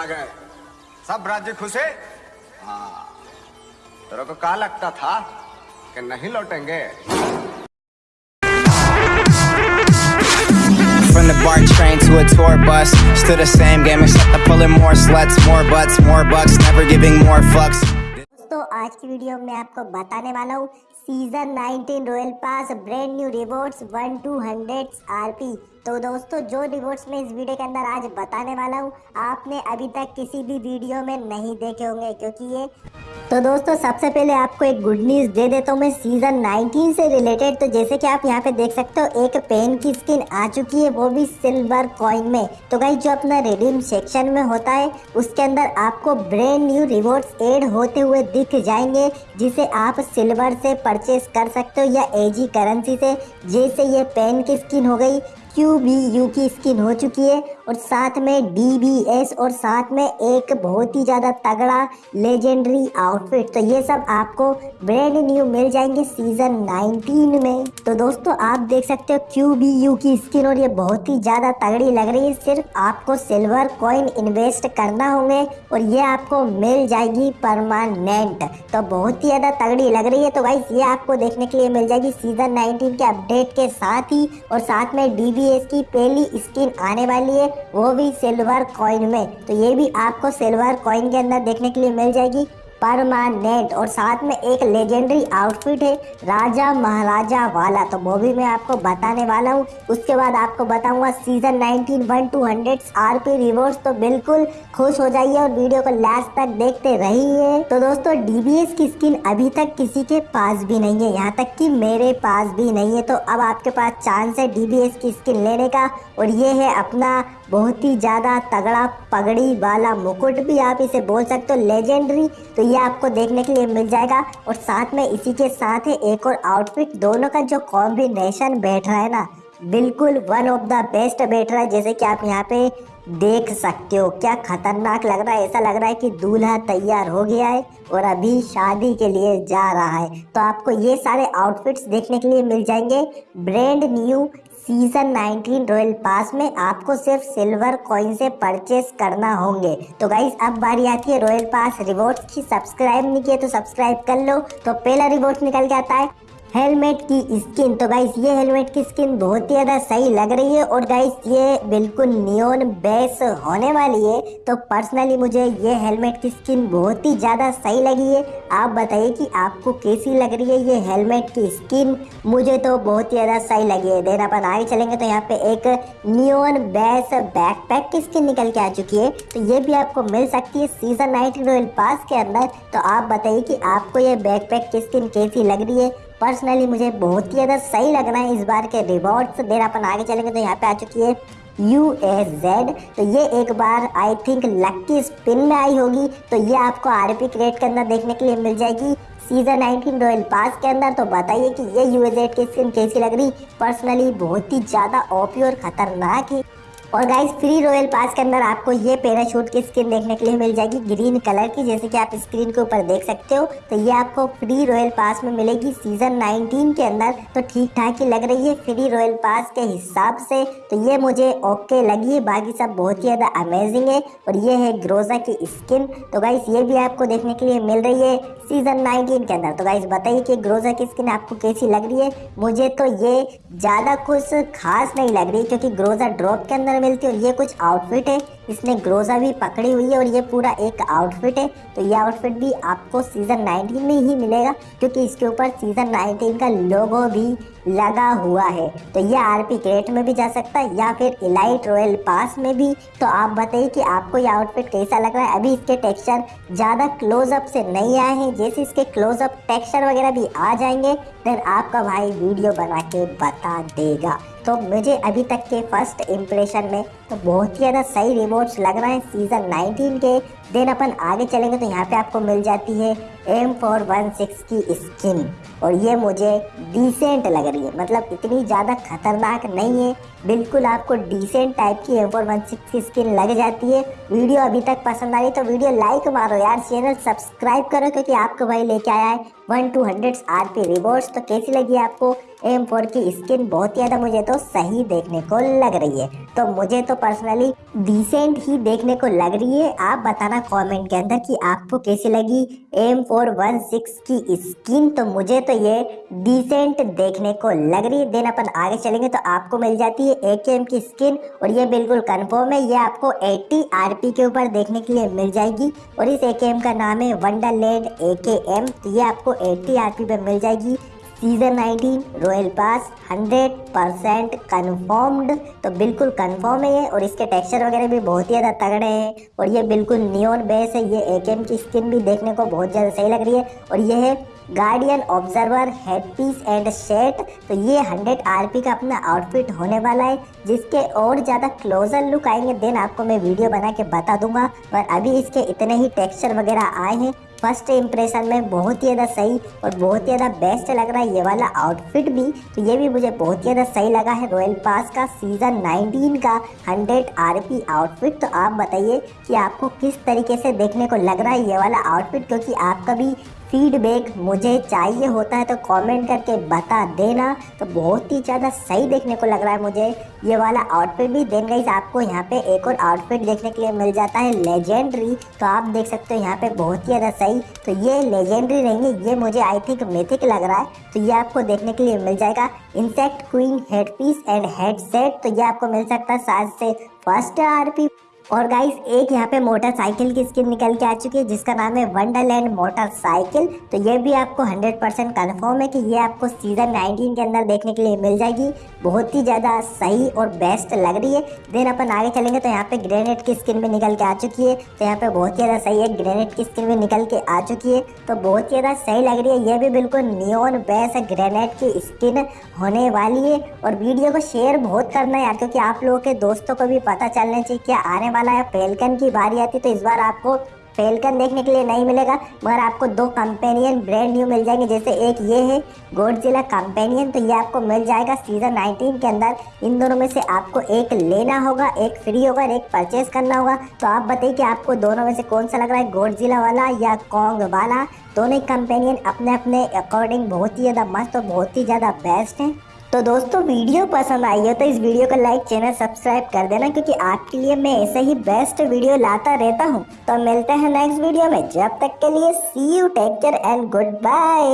आ गए सब राज्य खुशे हाँ तेरे को क्या लगता था कि नहीं लौटेंगे From the BART train to a tour bus Still the same game except I'm pulling more sluts More butts, more bucks, never giving more fucks दोस्तों आज की वीडियो में आपको बताने वाला हूँ season 19 royal pass brand new rewards 1 two hundred RP तो दोस्तों, जो रिवॉर्ड्स मैं इस वीडियो के अंदर आज बताने वाला हूँ, आपने अभी तक किसी भी वीडियो में नहीं देखे होंगे, क्योंकि ये तो दोस्तों, सबसे पहले आपको एक गुड न्यूज़ दे देता हूँ मैं सीज़न 19 से रिलेटेड तो जैसे कि आप यहाँ पे देख सकते हो, एक पेन की स्किन आ चुकी है, वो भी सिल्वर कॉइन में। तो भाई जो अपना रिडीम सेक्शन में होता है, उसके अंदर आपको ब्रांड न्यू रिवॉर्ड्स एड होते हुए दिख जाएँगे, जिसे आप सिल्वर से परचेस कर सकते हो या एजी करेंसी से। जैसे ये पेन की स्किन हो गई क्यू बी यू की स्किन हो चुकी है और साथ में डी बी एस और साथ में एक बहुत ही ज़्यादा तगड़ा लेजेंडरी आउटफिट तो ये सब आपको ब्रांड न्यू मिल जाएँगे सीज़न 19 में। तो दोस्तों, आप देख सकते हो क्यू बी यू की स्किन और ये बहुत ही ज़्यादा तगड़ी लग रही है। सिर्फ़ आपको सिल्वर कॉइन इन्वेस्ट करना होंगे और ये आपको मिल जाएगी परमानेंट तो बहुत ही ज़्यादा तगड़ी लग रही है। तो भाई ये आपको देखने के लिए मिल जाएगी सीज़न नाइनटीन के अपडेट के साथ ही और साथ में डी की पहली स्किन आने वाली है, वो भी सिल्वर कॉइन में। तो ये भी आपको सिल्वर कॉइन के अंदर देखने के लिए मिल जाएगी। परमानेंट और साथ में एक लेजेंडरी आउटफिट है, राजा महाराजा वाला। तो वो भी मैं आपको बताने वाला हूँ। उसके बाद आपको बताऊँगा season 19 one two hundred R P rewards तो बिल्कुल खुश हो जाइए और वीडियो को लास्ट तक देखते रहिए। तो दोस्तों डीबीएस की स्किन अभी तक किसी के पास भी नहीं है। यहाँ तक कि मेरे पास भी नहीं है। तो अब आपके पास चांस है डीबीएस की स्किन लेने का। और ये है अपना बहुत ही ज़्यादा तगड़ा पगड़ी वाला मुकुट भी आप इसे बोल सकते हो लेजेंडरी तो ये आपको देखने के लिए मिल जाएगा। और साथ में इसी के साथ है एक और आउटफिट दोनों का जो कॉम्बिनेशन बैठ रहा है ना, बिल्कुल वन ऑफ़ द बेस्ट बैठ रहा है, जैसे कि आप यहाँ पे देख सकते हो। क्या खतरनाक लग रहा है, ऐसा लग रहा है कि दूल्हा तैयार हो गया है और अभी शादी के लिए जा रहा है। तो आपको ये सारे आउटफिट्स देखने के लिए मिल जाएँगे। Brand new season 19 royal pass में आपको सिर्फ़ सिल्वर कॉइन से परचेस करना होंगे। तो गाइज़ अब बारी आती है रॉयल पास रिवॉर्ड्स की। सब्सक्राइब नहीं किया तो सब्सक्राइब कर लो। तो पहला रिवॉर्ड निकल जाता है। हेलमेट की स्किन तो गाइस ये हेलमेट की स्किन बहुत ही ज़्यादा सही लग रही है और गाइस ये बिल्कुल नियोन बेस होने वाली है। तो पर्सनली मुझे ये हेलमेट की स्किन बहुत ही ज़्यादा सही लगी है। आप बताइए कि आपको कैसी लग रही है ये हेलमेट की स्किन? मुझे तो बहुत ही ज़्यादा सही लगी है। देन अपन आगे चलेंगे तो यहाँ पे एक नियोन बेस बैकपैक की स्किन निकल के आ चुकी है। तो ये भी आपको मिल सकती है सीज़न नाइनटीन रॉयल पास के अंदर। तो आप बताइए कि आपको ये बैकपैक की स्किन कैसी लग रही है? पर्सनली मुझे बहुत ही ज़्यादा सही लग रहा है इस बार के रिवॉर्ड्स देर अपन आगे चलेंगे तो यहाँ पे आ चुकी है यू एस जेड तो ये एक बार आई थिंक लक्की स्पिन में आई होगी। तो ये आपको आर पी क्रेट के अंदर देखने के लिए मिल जाएगी। सीज़न 19 रॉयल पास के अंदर तो बताइए कि ये यू एस जेड की स्किन कैसी लग रही? पर्सनली बहुत ही ज़्यादा ओपी और ख़तरनाक है। और गाइस फ्री रॉयल पास के अंदर आपको ये पैराशूट की स्किन देखने के लिए मिल जाएगी ग्रीन कलर की, जैसे कि आप स्क्रीन के ऊपर देख सकते हो। तो ये आपको फ्री रॉयल पास में मिलेगी सीज़न 19 के अंदर। तो ठीक ठाक ही लग रही है फ्री रॉयल पास के हिसाब से। तो ये मुझे ओके लगी है बाकी सब बहुत ही ज़्यादा अमेजिंग है। और ये है ग्रोजा की स्किन तो गाइस ये भी आपको देखने के लिए मिल रही है सीज़न 19 के अंदर। तो गाइस बताइए कि ग्रोजा की स्किन आपको कैसी लग रही है? मुझे तो ये ज़्यादा कुछ खास नहीं लग रही, क्योंकि ग्रोजा ड्रॉप के अंदर मिलती है और ये कुछ आउटफिट है। इसने ग्रोजा भी पकड़ी हुई है और ये पूरा एक आउटफिट है। तो ये आउटफिट भी आपको सीज़न 19 में ही मिलेगा, क्योंकि इसके ऊपर सीज़न 19 का लोगो भी लगा हुआ है। तो ये आरपी क्रेट में भी जा सकता है या फिर इलाइट रॉयल पास में भी। तो आप बताइए कि आपको ये आउटफिट कैसा लग रहा है? अभी इसके टेक्सचर ज़्यादा क्लोजअप से नहीं आए हैं। जैसे इसके क्लोजअप टेक्सचर वगैरह भी आ जाएँगे देन आपका भाई वीडियो बना के बता देगा। तो मुझे अभी तक के फ़र्स्ट इम्प्रेशन में तो बहुत ही ज़्यादा सही रिवॉर्ड्स लग रहे हैं सीज़न 19 के। देन अपन आगे चलेंगे तो यहाँ पे आपको मिल जाती है एम फोर वन सिक्स की स्किन और ये मुझे डिसेंट लग रही है। मतलब इतनी ज़्यादा खतरनाक नहीं है। बिल्कुल आपको डिसेंट टाइप की एम फोर वन सिक्स की स्किन लग जाती है। वीडियो अभी तक पसंद आ रही तो वीडियो लाइक मारो यार। चैनल सब्सक्राइब करो क्योंकि आपको भाई लेके आया है one two hundred R P rewards तो कैसी लगी आपको? एम फोर की स्किन बहुत ज़्यादा मुझे तो सही देखने को लग रही है। तो मुझे तो पर्सनली डिसेंट ही देखने को लग रही है। आप बताना कमेंट के अंदर कि आपको कैसी लगी एम फोर वन सिक्स की स्किन तो मुझे तो ये डिसेंट देखने को लग रही है। देन अपन आगे चलेंगे तो आपको मिल जाती है ए के एम की स्किन और ये बिल्कुल कन्फर्म है, ये आपको 80 आरपी के ऊपर देखने के लिए मिल जाएगी। और इस ए के एम का नाम है वंडरलैंड ए के एम तो ये आपको 80 आरपी पे मिल जाएगी। Season 19 royal pass 100 percent confirmed तो बिल्कुल कन्फर्म है ये, और इसके टेक्सचर वगैरह भी बहुत ही ज़्यादा तगड़े हैं, और ये बिल्कुल नियोन बेस है, ये ए की स्किन भी देखने को बहुत ज़्यादा सही लग रही है, और ये है guardian observer head piece and set तो ये 100 आरपी का अपना आउटफिट होने वाला है, जिसके और ज़्यादा क्लोजर लुक आएँगे देन आपको मैं वीडियो बना के बता दूँगा, पर अभी इसके इतने ही टेक्सचर वगैरह आए हैं फ़र्स्ट इंप्रेशन में बहुत ही ज़्यादा सही और बहुत ही ज़्यादा बेस्ट लग रहा है ये वाला आउटफिट भी। तो ये भी मुझे बहुत ही ज़्यादा सही लगा है रॉयल पास का सीज़न 19 का 100 आरपी आउटफिट तो आप बताइए कि आपको किस तरीके से देखने को लग रहा है ये वाला आउटफिट क्योंकि आपका भी फीडबैक मुझे चाहिए होता है तो कमेंट करके बता देना। तो बहुत ही ज़्यादा सही देखने को लग रहा है मुझे। ये वाला आउटफिट भी देन गई आपको यहाँ पे एक और आउटफिट देखने के लिए मिल जाता है लेजेंडरी तो आप देख सकते हो यहाँ पे बहुत ही ज़्यादा सही। तो ये लेजेंडरी है ये मुझे आई थिंक मिथिक लग रहा है। तो ये आपको देखने के लिए मिल जाएगा। Insect queen head piece and head तो ये आपको मिल सकता है सात से फ़र्स्ट आरपी और गाइस एक यहाँ पे मोटरसाइकिल की स्किन निकल के आ चुकी है, जिसका नाम है वंडरलैंड मोटरसाइकिल तो ये भी आपको 100 परसेंट कन्फर्म है कि ये आपको सीज़न 19 के अंदर देखने के लिए मिल जाएगी। बहुत ही ज़्यादा सही और बेस्ट लग रही है। देन अपन आगे चलेंगे तो यहाँ पे ग्रेनेड की स्किन भी निकल के आ चुकी है। तो यहाँ पे बहुत ही ज़्यादा सही है ग्रेनेड की स्किन भी निकल के आ चुकी है। तो बहुत ही ज़्यादा सही लग रही है, ये भी बिल्कुल नियोन बेस ग्रेनेड की स्किन होने वाली है। और वीडियो को शेयर बहुत करना यार, क्योंकि आप लोगों के दोस्तों को भी पता चलना चाहिए क्या आने वाला वाला है फेलकन की बारी आती तो इस बार आपको फेलकन देखने के लिए नहीं मिलेगा, मगर आपको दो कंपेनियन ब्रांड न्यू मिल जाएँगे, जैसे एक ये है गोडजिला कंपेनियन तो ये आपको मिल जाएगा सीज़न 19 के अंदर। इन दोनों में से आपको एक लेना होगा, एक फ्री होगा और एक परचेज करना होगा। तो आप बताइए कि आपको दोनों में से कौन सा लग रहा है गोडजिला वाला या कॉन्ग वाला? दोनों ही कंपेनियन अपने अपने अकॉर्डिंग बहुत ही ज़्यादा मस्त और बहुत ही ज़्यादा बेस्ट हैं। तो दोस्तों, वीडियो पसंद आई हो तो इस वीडियो को लाइक, चैनल सब्सक्राइब कर देना क्योंकि आपके लिए मैं ऐसे ही बेस्ट वीडियो लाता रहता हूँ। तो मिलते हैं नेक्स्ट वीडियो में। जब तक के लिए see you take care and good bye